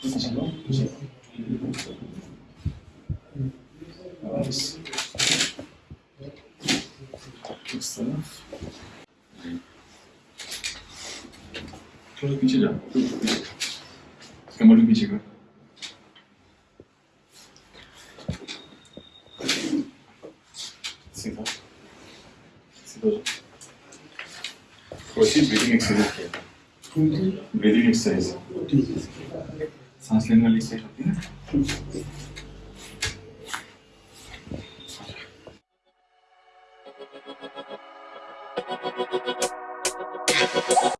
다시 한번 보세요. X. X. 계속 미치자. 머리 미치고. 세다. 세다. वैसे breathing exercise किया था ब्रीदिंग एक्सरसाइज सांस लेने वाली एक्सरसाइज होती है ना?